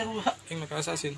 sa ruha. Yung naka-assassin.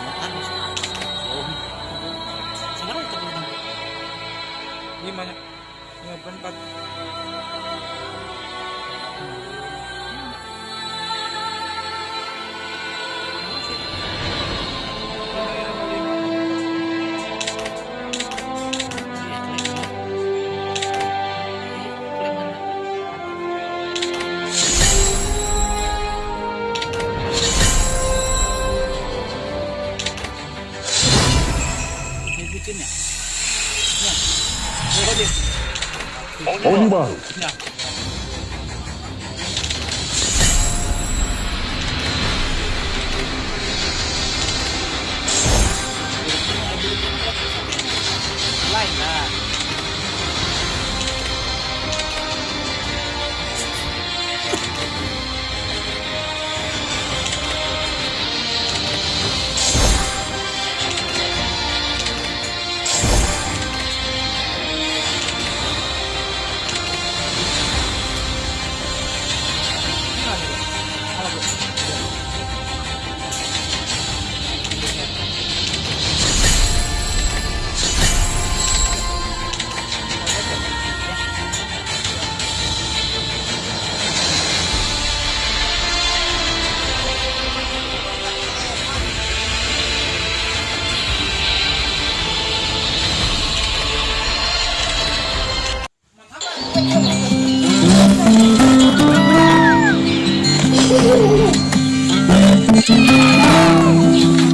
Makan. Oh. Sekarang kita bilang. Lima. Lima. Thank you.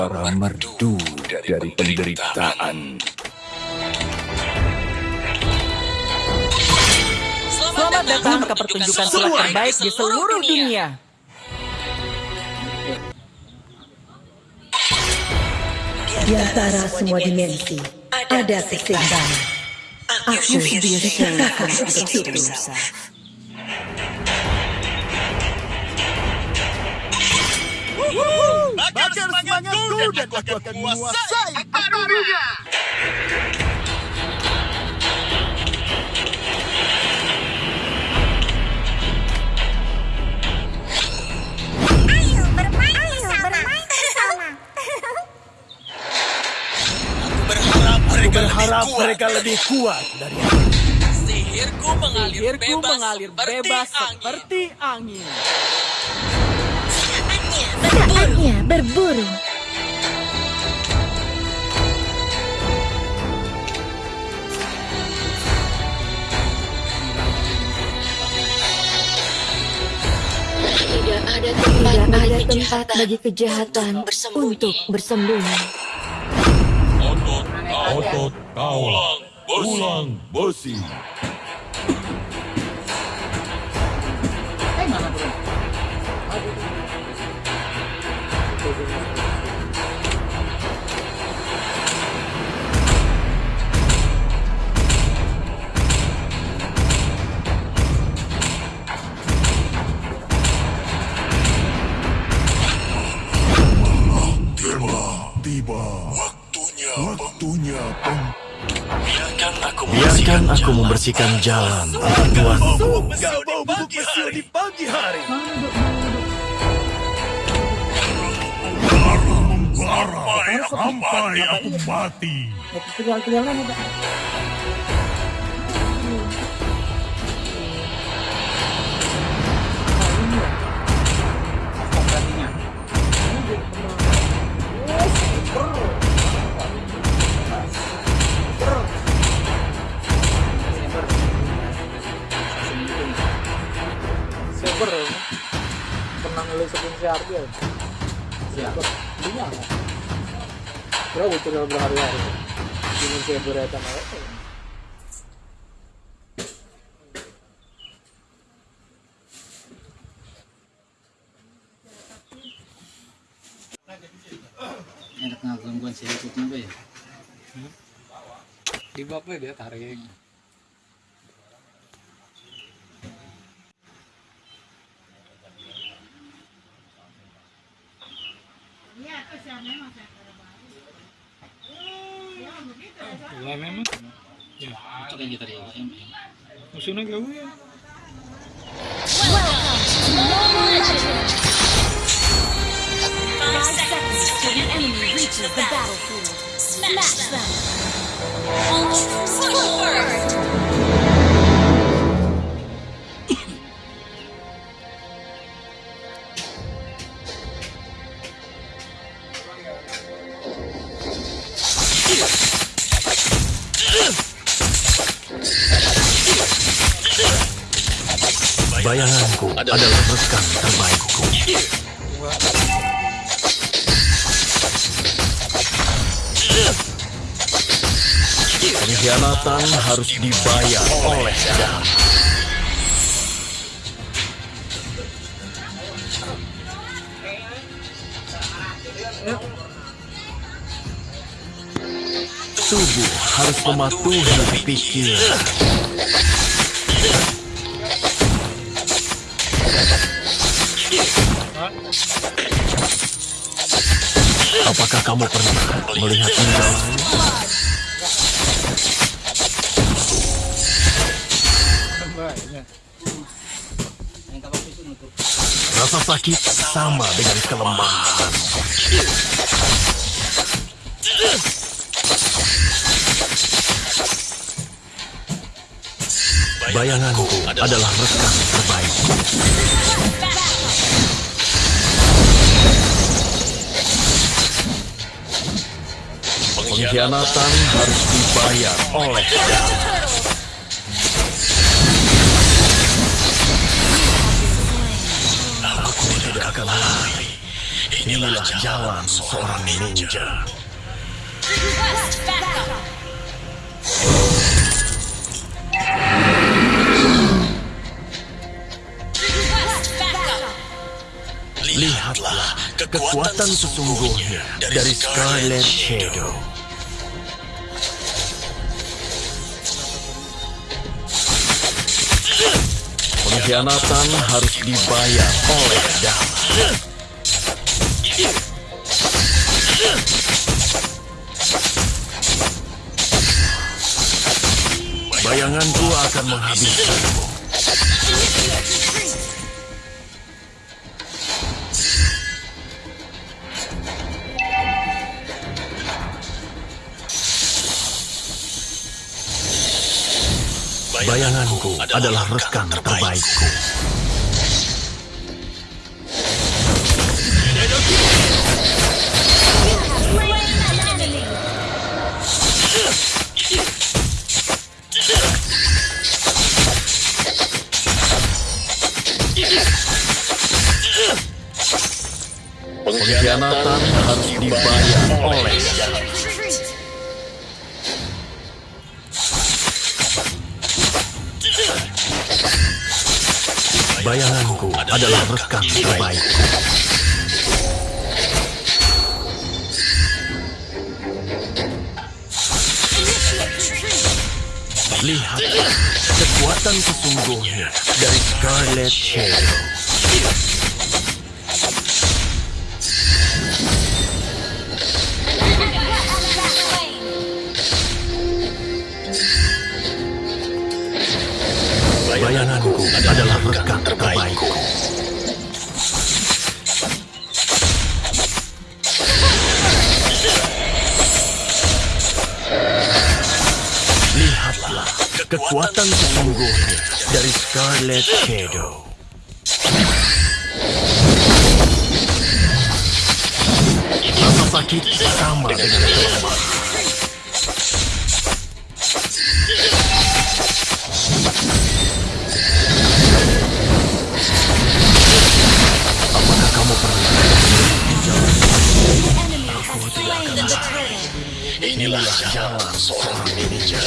Suara merdu dari penderitaan. Selamat datang ke pertunjukan sulap terbaik di seluruh dunia. Di antara semua dimensi, ada keseimbangan. Aku ciptakan untuk itu. Dan aku akan menguasai. Ayo bermain bersama. Aku berharap mereka lebih kuat. Sihirku mengalir bebas seperti angin. Saatnya berburu. Tidak ada tempat, ada tempat bagi kejahatan untuk bersembunyi. Otot kaulah, ulang besi. Tiba. Waktunya. Waktunya pem Biarkan aku membersihkan jalan untuk tuan. Kau bau bubuk besi di pagi hari. Sampai, sampai aku mati. Gue tinggal berhari-hari. Ini saber ya sama Enak nggak gangguan sih ikutnya apa ya? Di bapaknya dia tarik. Lah Ya, Itu kan kita musuhnya gak ya. Five seconds till the enemy reaches the battlefield. Smash them. Forward. Bayanganku adalah rekan terbaikku. Pengkhianatan harus dibayar oleh darah. Tubuh harus mematuhi pikiran. Apakah kamu pernah melihat? Banyak. Rasa sakit sama dengan kelemahan. Bayanganku adalah rekan terbaikku. Pengkhianatan harus dibayar oleh. Aku tidak akan lari. Inilah jalan seorang ninja. Lihatlah kekuatan sesungguhnya dari Scarlet Shadow. Pengkhianatan harus dibayar oleh darah. Bayanganku akan menghabiskanmu. Bayanganku adalah rekan terbaikku. Bayanganku adalah rekan terbaikku. Lihat kekuatan sesungguhnya dari Scarlet Shadow. Kekuatan sesungguhnya dari Scarlet Shadow. Rasa sakit sama dengan kelemahan. Apakah kamu pernah Enemy has slain the turret. Inilah jalan seorang ninja.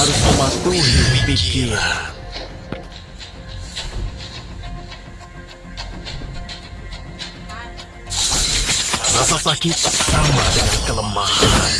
Harus mematuhi pikiran. Rasa sakit sama dengan kelemahan.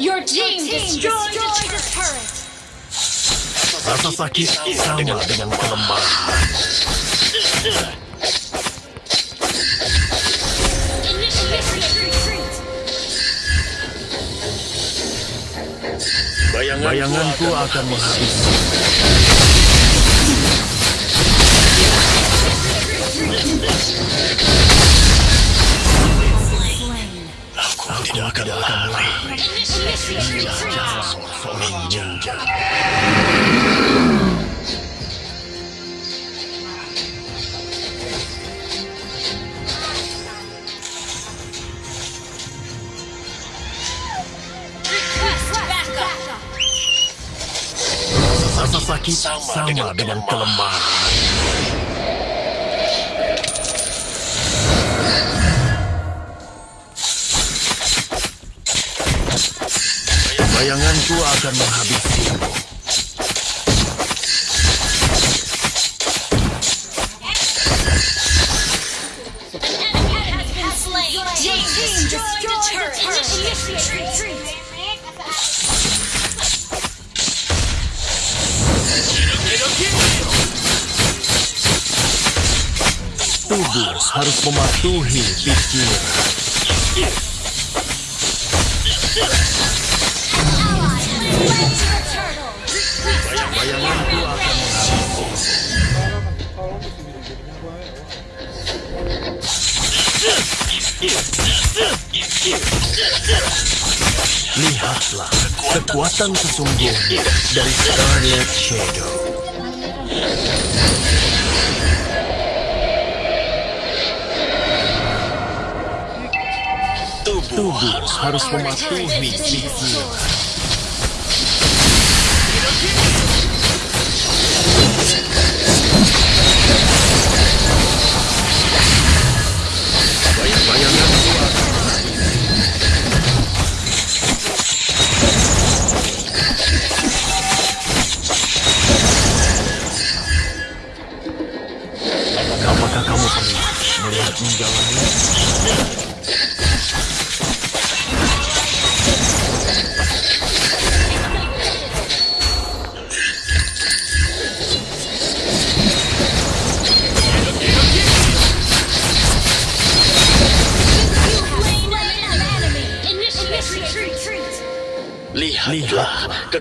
Your team destroyed the turret. Rasa sakit sama dengan kelemahan. Bayanganku akan menghabisi. Seorang ninja. Sama dengan kelemahan. Aku akan menghabisimu. Tubuh harus mematuhi pikiran. Kekuatan sesungguhnya dari Scarlet Shadow. Tubuh harus mematuhi pikiran.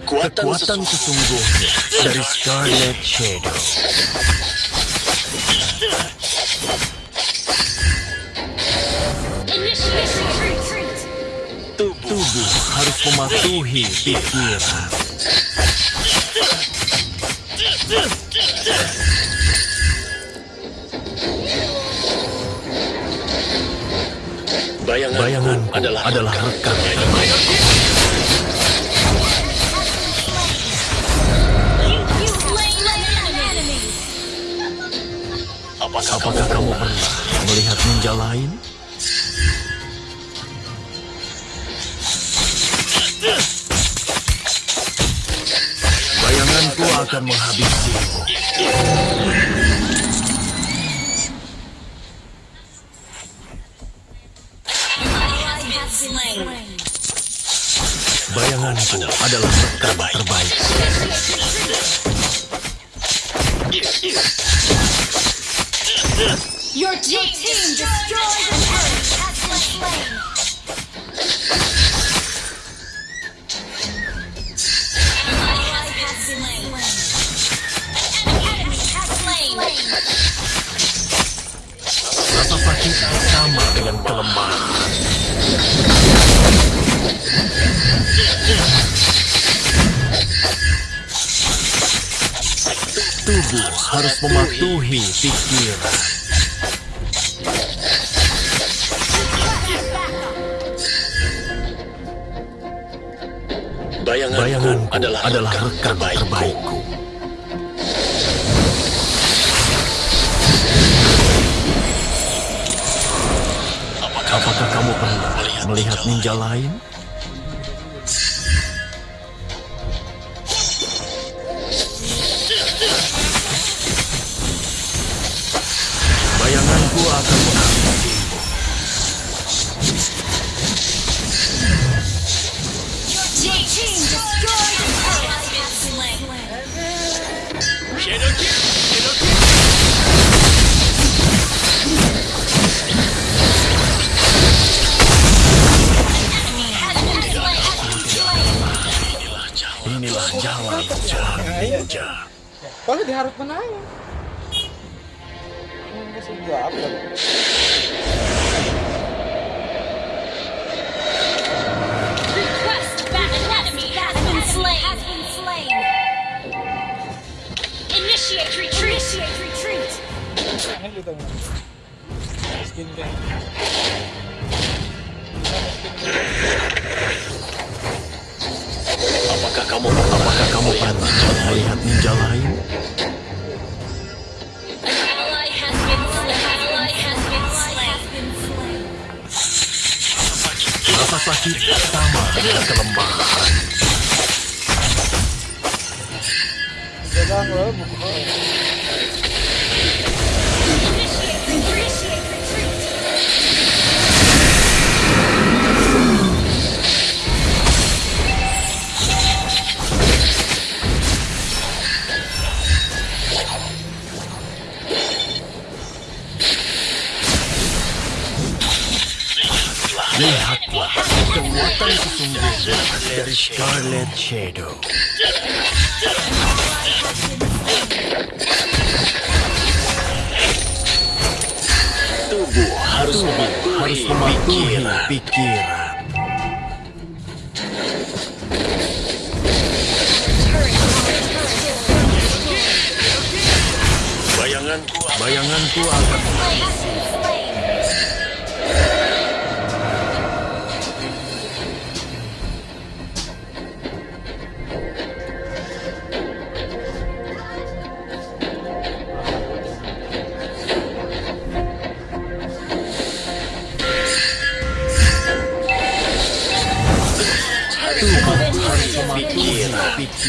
Lihatlah kekuatan sesungguhnya dari Scarlet Shadow. Tubuh harus mematuhi pikiran. Bayanganku adalah, adalah rekan. Kamu pernah melihat ninja lain? Bayanganku akan menghabisimu. Bayanganku adalah rekan terbaik. Kelemahan. Tubuh harus mematuhi pikiran. Bayanganku adalah, adalah rekan terbaikku. Ninja lain? Initiate retreat. Initiate retreat. Aneh gitu. Skin. Apakah kamu apakah kamu pernah Shadow. Tubuh harus mematuhi mematuhi pikiran. pikiran. Bayanganku Bayanganku akan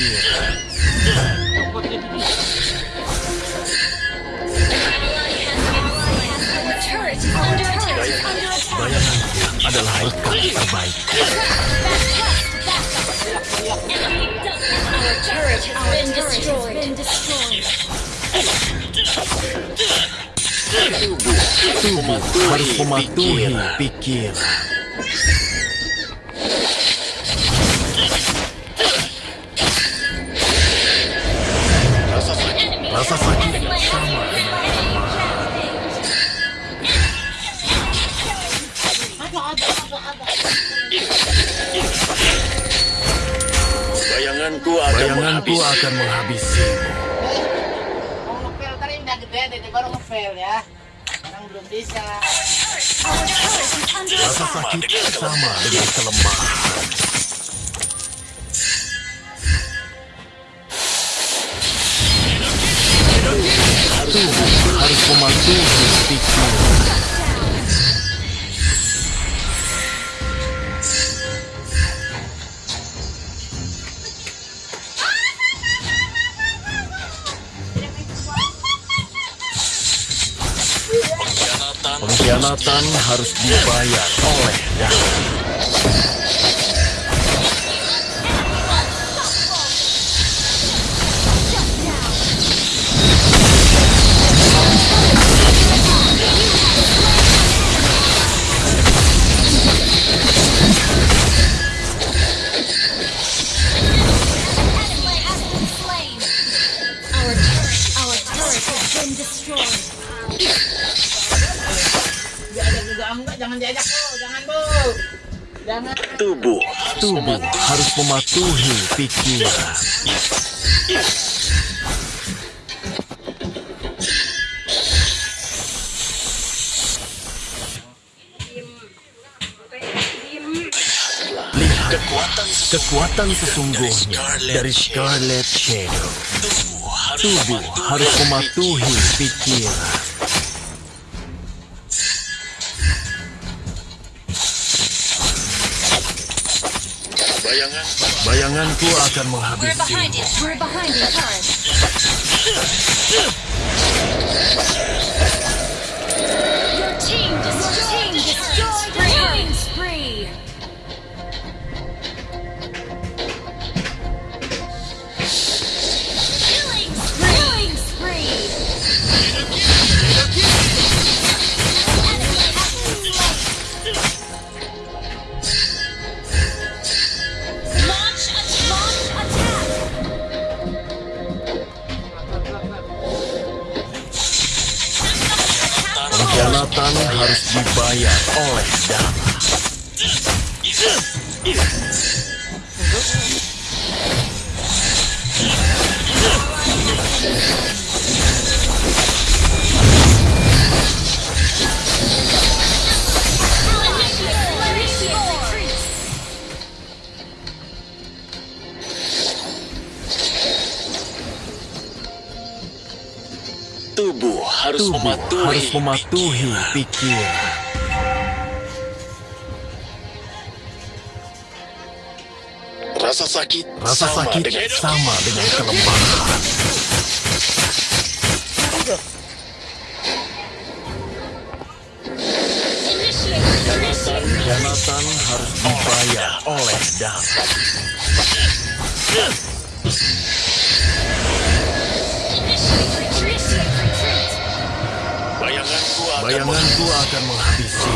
pikiran. Bayanganku adalah ikan terbaik. Tubuh harus mematuhi pikiran. Bayanganku akan menghabisimu. Mau ngepel tadi udah gede deh, baru ngepel ya. Sekarang belum bisa. Rasa sakit sama dengan kelemahan. Tubuh harus mematuhi. Pengkhianatan harus dibayar oleh darah. Enggak, jangan diajak bu, jangan bu. Jangan. Tubuh Tubuh harus mematuhi pikiran. Kekuatan sesungguhnya dari Scarlet Shadow. Tubuh harus mematuhi pikiran. Bayanganku akan We're menghabisimu. behind it. We're behind the tubuh harus Tubuh mematuhi harus mematuhi pikiran. rasa sakit Rasa sama sakit dengan sama dengan kelemahan. Pengkhianatan harus dibayar oleh darah. Bayanganku akan Bayanganku